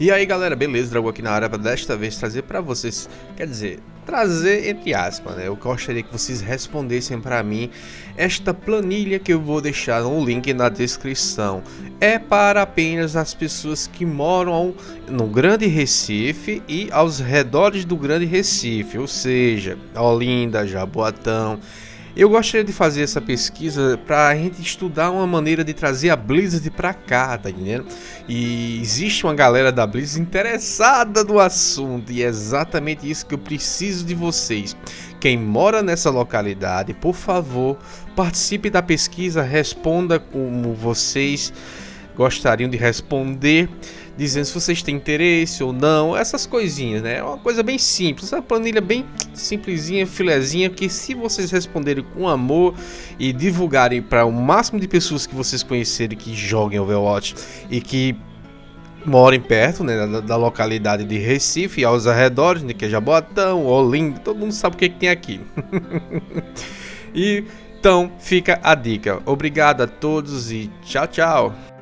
E aí galera, beleza? Drago aqui na área para desta vez trazer para vocês, quer dizer, trazer entre aspas, né? Eu gostaria que vocês respondessem para mim esta planilha que eu vou deixar no link na descrição. É para apenas as pessoas que moram no Grande Recife e aos redores do Grande Recife, ou seja, Olinda, Jaboatão, eu gostaria de fazer essa pesquisa para a gente estudar uma maneira de trazer a Blizzard para cá, tá entendendo? E existe uma galera da Blizzard interessada no assunto e é exatamente isso que eu preciso de vocês. Quem mora nessa localidade, por favor, participe da pesquisa, responda como vocês gostariam de responder, dizendo se vocês têm interesse ou não, essas coisinhas, né? É uma coisa bem simples, uma planilha bem simplesinha, filezinha, que se vocês responderem com amor e divulgarem para o máximo de pessoas que vocês conhecerem que joguem Overwatch e que morem perto né, da, da, localidade de Recife e aos arredores, né, que é Jaboatão, Olinda, todo mundo sabe o que, que tem aqui. e então fica a dica. Obrigado a todos e tchau, tchau.